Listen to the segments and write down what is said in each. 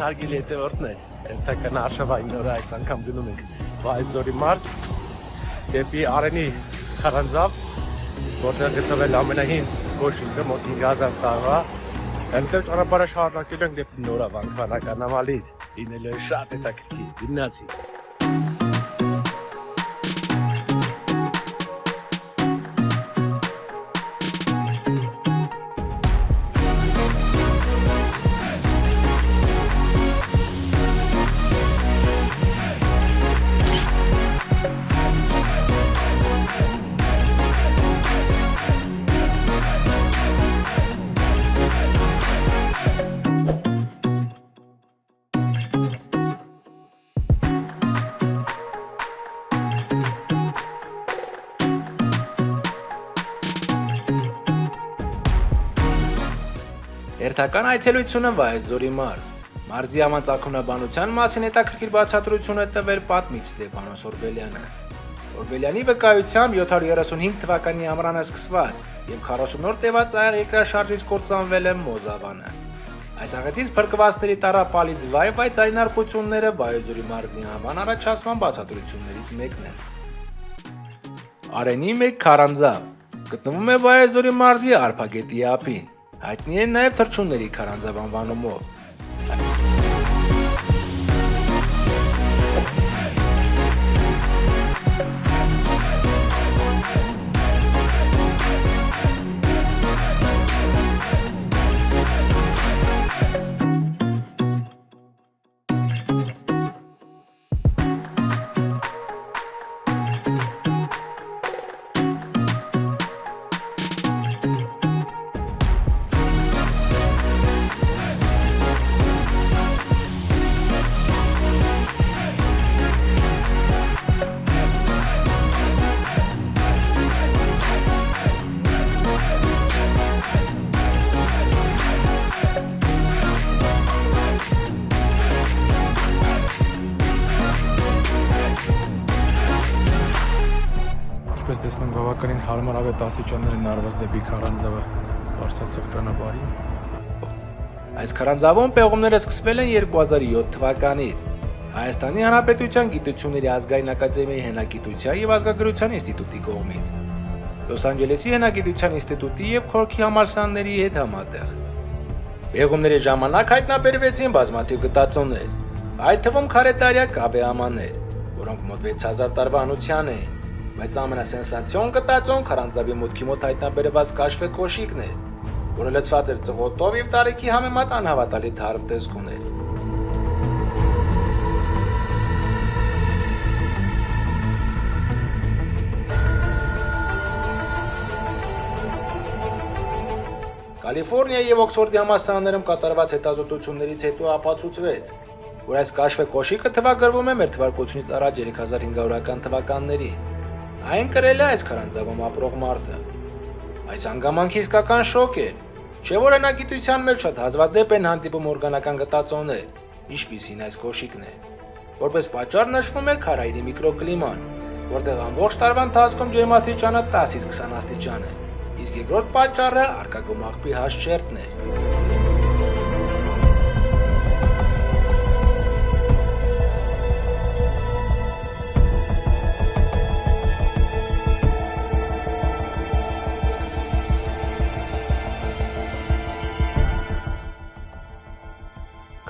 Ողջույն հարգելի հետևորդներ, ընթական արշավային նորը այս անգամ գնում ենք Վայզորի մարզ դեպի Արենի քարանձավ, որտեղ գտնվել ամենահին գոշինքը մոտ 5000 տարվա։ Այնտեղ ճանապարհը շարունակել ենք դեպի Նորա վանքանական ամալիր։ Լինելու է շատ հետաքրքիր։ Գնացի։ Հերթական այցելությունը Վայեզորի մարզ։ Մարզի համանցակունաբանության մասին հետաքրքիր բացատրություն է տվել պատմիչ Ստեփանոս Օրբելյանը։ Օրբելյանի վկայությամբ 735 թվականի ամռանը սկսված եւ 40 օր տևած այեղ երկրաշարժից կործանվել է Մոզավանը։ Այս աղետից փրկվածների տարապալից վայ վայ ձայնարկությունները Վայեզորի մարզի անվան առաջացման բացատրություններից մեկն է։ Արենի մեկ քարանձավ գտնվում է Վայեզորի մարզի Արփագետի ափին։ Հայտնի է նաև թրջունների քարանձավ անվանումով։ Ինչպես տեսնում բավականին հարմարավետ աստիճաններ են արված դեպի Քարանձավը Վարշացող ճանապարհին։ Այս քարանձավում պեղումները սկսվել են 2007 թվականից։ Հայաստանի Հանրապետության Գիտությունների ազգային ակադեմիայի հնագիտության եւ ազգագրության ինստիտուտի կողմից։ Լոս Անջելեսի հնագիտության ինստիտուտի եւ Քորքի համալսարանների հետ համատեղ։ Պեղումների ժամանակ հայտնաբերվեցին բազմաթիվ գտածոներ, այդ թվում քարետարյա կավեամաներ, որոնք մոտ 6000 տարվա անության էին, բայց ամենասենսացիոն գտածոն քարանձավի մուտքի մոտ հայտնաբերված կաշվե կոշիկն է, որը լցված էր ծղոտով եւ տարիքի համեմատ անհավատալի թարմ տեսք ուներ։ Կալիֆոռնիայի եւ Օքսֆորդի համալսարաններում կատարված հետազոտություններից հետո ապացուցվեց, որ այս կաշվե կոշիկը թվագրվում է մեր թվարկությունից առաջ 3500-ական թվականներին։ Այն կրել է այս քարանձավում ապրող մարդը։ Այս հանգամանքի իսկական շոկ է, չէ՞ որ հնագիտության մեջ շատ հազվադեպ են հանդիպում օրգանական գտածոներ, ինչպիսին այս կոշիկն է։ Որպես պատճառ նշվում է քարայրի միկրոկլիման, որտեղ ամբողջ տարվա ընթացքում ջերմաստիճանը 10-ից 20 աստիճան է, իսկ երկրորդ պատճառը արկագում աղբի հաշճերտն է։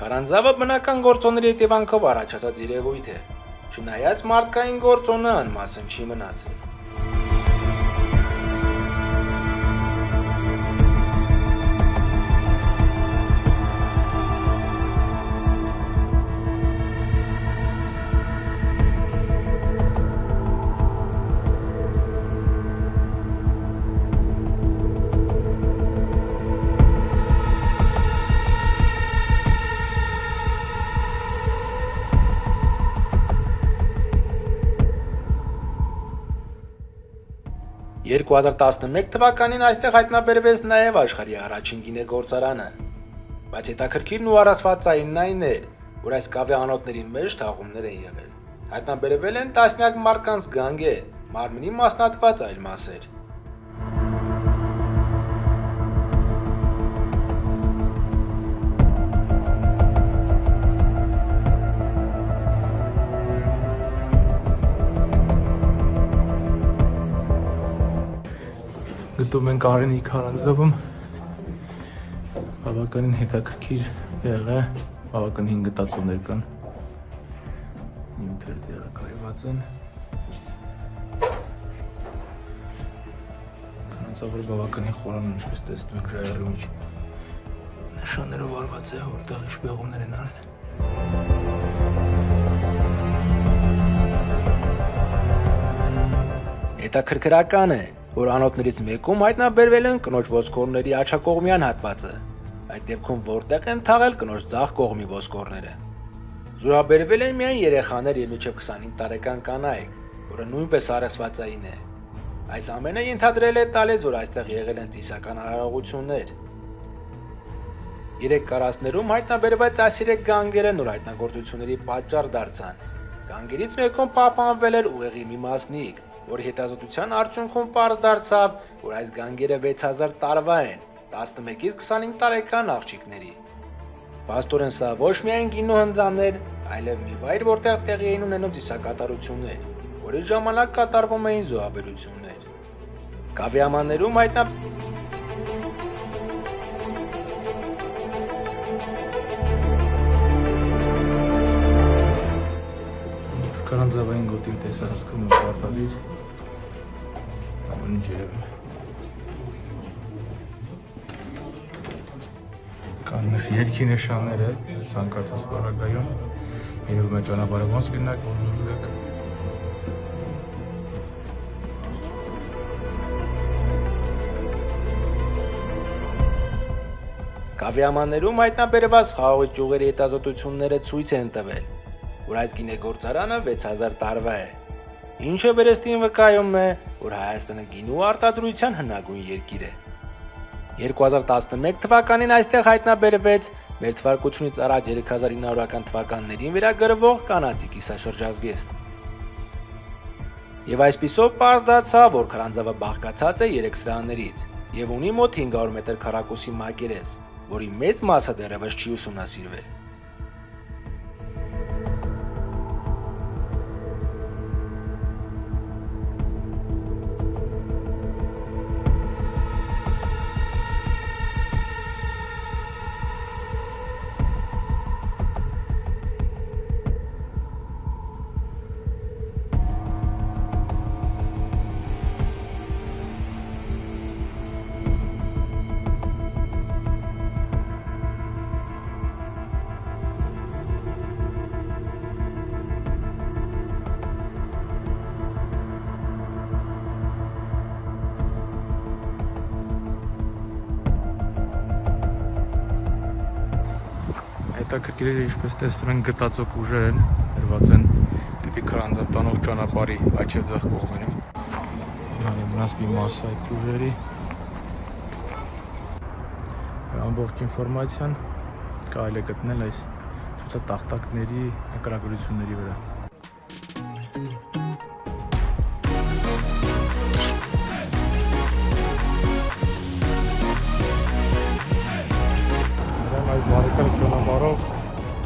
Քարանձավը բնական գործոնների հետևանքով առաջացած երևույթ է։ Չնայած մարդկային գործոնը անմասն չի մնացել։ 2011 թվականին այստեղ հայտնաբերվեց նաև աշխարհի առաջին գինեգործարանը։ Բայց հետաքրքիրն ու առածվածային այն էր, որ այս կավե անոթների մեջ թաղումներ են եղել։ Հայտնաբերվել են տասնյակ մարդկանց գանգեր, մարմնի մասնատված այլ մասեր։ Գտնվում ենք Արենի Քարանձավում։ Բավականին հետաքրքիր տեղ է, բավականին գտածոներ կան։ Նյութեր տեղակայված են։ Քարանձավը բավականին խորան ինչպես տեսնում եք ժայռի մեջ նշաններով արված է, որտեղ ինչ բեղումներ են արել։ Հետաքրքրական է, որ անոթներից մեկում հայտնաբերվել են կնոջ ոսկորների աչակողմյան հատվածը։ Այդ դեպքում որտեղ են թաղել կնոջ ցախ կողմի ոսկորները։ Զոհաբերվել են միայն երեխաներ եւ մինչև 25 տարեկան կանայք, որը նույնպես առեղծվածային է։ Այս ամենը ենթադրել է տալիս, որ այստեղ եղել են ծիսական արարողություններ։ Երեք կարասներում հայտնաբերված այս երեք գանգերը նոր հայտնագործությունների պատճառ դարձան։ Գանգերից մեկում պահպանվել էր ուղեղի մի մասնիկ, որի հետազոտության արդյունքում պարզ դարձավ, որ այս գանգերը 6000 տարվա են, 11-ից 25 տարեկան աղջիկների։ Պաստորեն սա ոչ միայն գինու հնձաններ, այլև մի վայր, որտեղ տեղի էին ունենում ծիսակատարություններ, որի ժամանակ կատարվում էին զոհաբերություններ։ Կավիամաններում հայտնա Քարանձավային գոտին տեսահսկումը պարտադիր ամեն ինչ երևում Կան երկի նշանները ցանկացած բարագայում երևում է ճանապարհը ոնց գնաք, ոնց դուրս գաք։ Կավիամաններում հայտնաբերված խաղողի ճյուղերի հետազոտությունները ցույց են տվել, որ այս գինեգործարանը 6000 տարվա է։ Ինչը վերստին վկայում է, որ Հայաստանը գինու արտադրության հնագույն երկիր է։ 2011 թվականին այստեղ հայտնաբերվեց մեր թվարկությունից առաջ 3900-ական թվականներին վերագրվող կանացի կիսաշրջազգեստ։ Եվ այսպիսով պարզ դարձավ, որ քրանձավը բաղկացած է 3 սրաններից եւ ունի մոտ 500 մետր քառակուսի մակերես, որի մեծ մասը դեռևս չի ուսումնասիրվել։ Հետաքրքիր է ինչպես տեսնում են գտածոք ուժեր են դրված են դեպի Քրանձավ տանող ճանապարհի աչև ձախ կողմերում։ Նաեւ մնաց մի մասը այդ ուժերի։ Ամբողջ ինֆորմացիան կարելի է գտնել այս ցուցատախտակների նկարագրությունների վրա։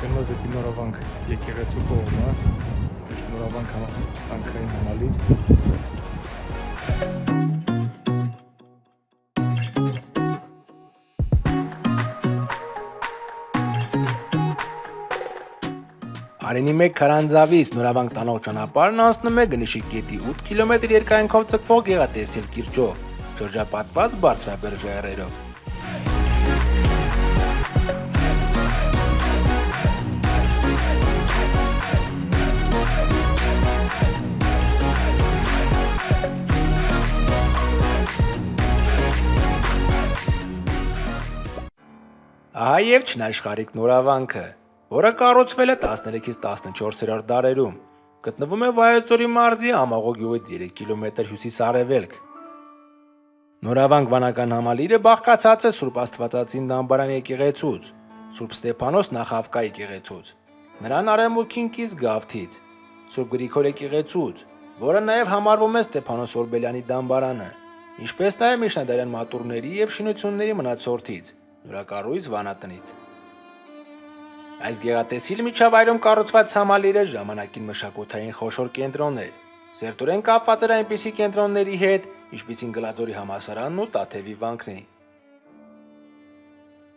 գնոց դեպի նորավանք եկեղեցու կողմը, ճիշտ նորավանք համակարգային համալիր։ Արենի 1 քարանձավից նորավանք տանող ճանապարհն անցնում է Գնիշի գետի 8 կիլոմետր երկայնքով ցկվող գեղատեսիլ կիրճով, շրջապատված բարձրաբեր ժայռերով։ Եւ չնաշխարիկ նորավանքը, որը կառուցվել է 13-ից 14-րդ դարերում, գտնվում է Վայոց-Ձորի մարզի Ամաղո գյուղից 3 կիլոմետր հյուսիս-արևելք։ Նորավանք վանական համալիրը բաղկացած է Սուրբ Աստվածածին Դամբարան եկեղեցուց, Սուրբ Ստեփանոս նախավկա եկեղեցուց, նրան արևմուտքին կից Գավթից, Սուրբ Գրիգոր եկեղեցուց, որը նաև համարվում է Ստեփանոս Օրբելյանի Դամբարանը, ինչպես նաև միջնադարյան մատուրների եւ շինությունների մնացորդից, նորակառույց վանատնից։ Այս գեղատեսիլ միջավայրում կառուցված համալիրը ժամանակին մշակութային խոշոր կենտրոն էր։ Սերտորեն կապված էր այնպիսի կենտրոնների հետ, ինչպիսին Գլադորի համասարանն ու Տաթևի վանքն էին։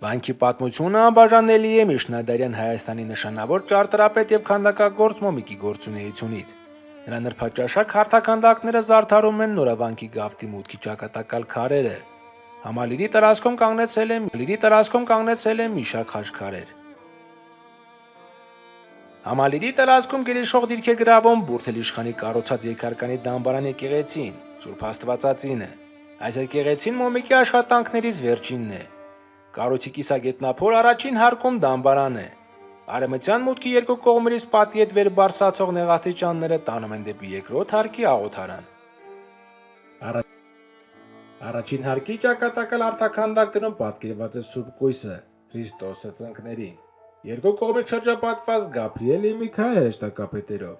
Վանքի պատմությունը անբաժանելի է Միշնադարյան Հայաստանի նշանավոր ճարտարապետ եւ քանդակագործ Մոմիկի գործունեությունից։ Նրա նրբաճաշակ հարթականդակները զարդարում են նորավանքի գավթի մուտքի ճակատակալ քարերը։ Համալիրի տարածքում կանգնեցել են Լիրի տարածքում կանգնեցել են մի շարք խաչքարեր։ Համալիրի տարածքում գերիշխող դիրք է գրավում Բուրթել իշխանի կառուցած երկարկանի դամբարան եկեղեցին, Սուրբ Աստվածածինը։ Այս եկեղեցին Մոմիկի աշխատանքներից վերջինն է։ Կառույցի կիսագետնափոր առաջին հարկում դամբարան է։ Արեմտյան մուտքի երկու կողմերից պատի հետ վեր բարձրացող նեղատիճանները տանում են դեպի երկրորդ հարկի աղոթարան։ Արա... Առաջին հարկի ճակատակալ արտաքանդակներում պատկերված է Սուրբ Կույսը, Քրիստոսը ծնկներին։ Երկու կողմից շրջապատված Գաբրիել Միքայել հեշտակապետերով։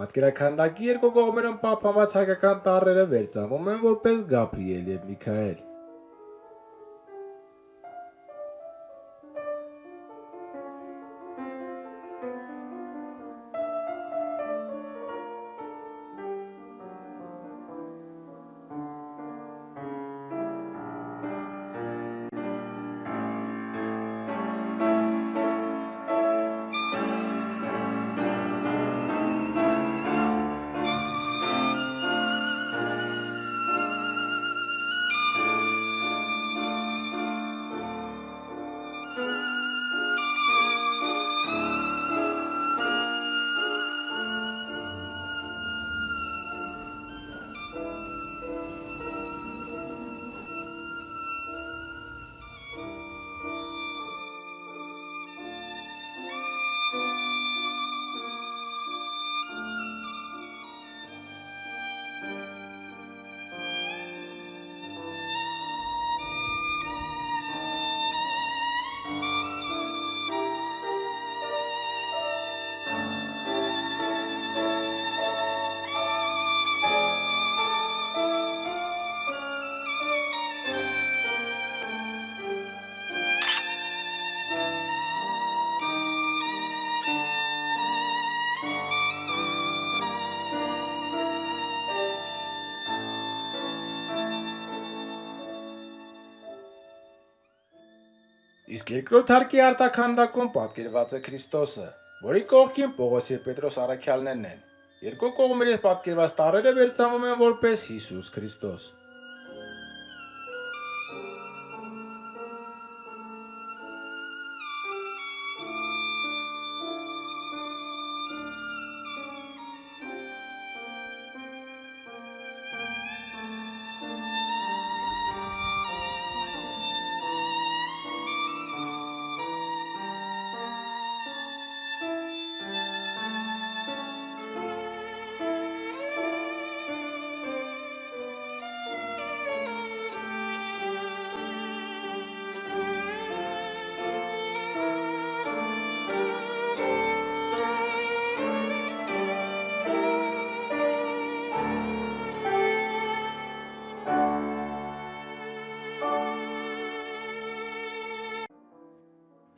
Պատկերականդակի երկու կողմերում պահպանված հայկական տառերը վերծանվում են որպես Գաբրիել եւ Միքայել։ Իսկ երկրորդ հարկի արտաքանդակում պատկերված է Քրիստոսը, որի կողքին Պողոս եւ Պետրոս առաքյալներն են։ Երկու կողմերից պատկերված տարրերը վերծանվում են որպես Հիսուս Քրիստոս։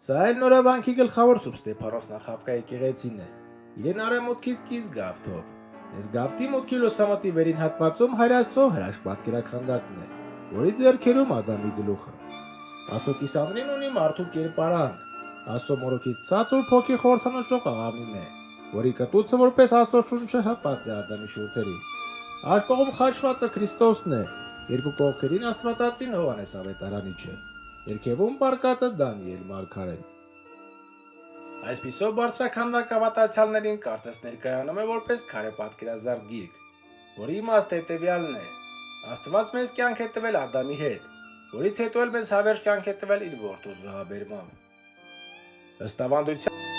Սա էլ նորավանքի գլխավոր Սուրբ Ստեփանոս նախավկա եկեղեցին է։ Իրեն արեմուտքից կից գավթով։ Այս գավթի մուտքի լուսամուտի վերին հատվածում հայրաստո հրաշք պատկերականդակն է, որի ձեռքերում Ադամի գլուխը։ Աստծո կիսանդրին ունի մարդու կերպարան։ Աստծո մորոքից ցածր փոքի խորհրդանշող աղավնին է, որի կտուցը որպես Աստծո շունչը հպած է Ադամի շուրթերին։ Այս կողմ խաչվածը Քրիստոսն է, երկու կողքերին Աստվածածին Հովանես Ավետարանիչը։ Երկևում բարկածը Դանիել Մարգարեն։ Այսպիսով բարձրականդակ ավատացյալներին կարծես ներկայանում է որպես քարե պատկերազարդ գիրք, որի իմաստը հետևյալն է. Աստված մեզ կյանք է տվել Ադամի հետ, որից հետո էլ մեզ հավերժ կյանք է տվել իր որդու զոհաբերմամբ։ Ըստ ավանդության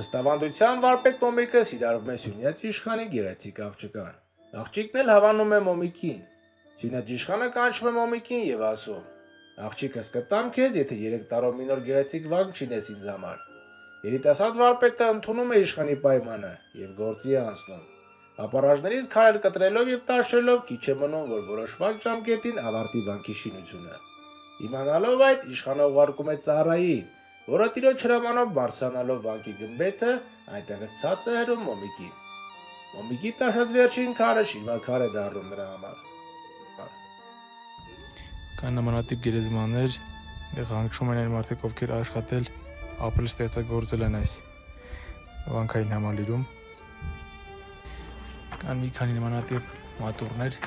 Ըստ ավանդության վարպետ Մոմիկը սիրարվում է Սյունյաց իշխանի գեղեցիկ աղջկան։ Աղջիկն էլ հավանում է Մոմիկին։ Սյունյաց իշխանը կանչում է Մոմիկին եւ ասում. Աղջիկս կտամ քեզ, եթե 3 տարով մի նոր գեղեցիկ վանք չինես ինձ համար։ Երիտասարդ վարպետը ընդունում է իշխանի պայմանը եւ գործի անցնում։ Ապարաժներից քարեր կտրելով եւ տաշելով քիչ է մնում, որ որոշված ժամկետին ավարտի վանքի շինությունը։ Իմանալով այդ, իշխանը ուղարկում է ծառայի, որը տիրոջ հրամանով բարձրանալով վանքի գմբեթը, այնտեղից ցած է հերում Մոմիկին։ Մոմիկի տաշած վերջին քարը շինվաքար է դառնում նրա համար։ Կան նմանատիպ գերեզմաններ, որտեղ հանգչում են այն մարդիկ, ովքեր աշխատել, ապրել ստեղծագործել են այս վանքային համալիրում։ Կան մի քանի նմանատիպ մատուրներ։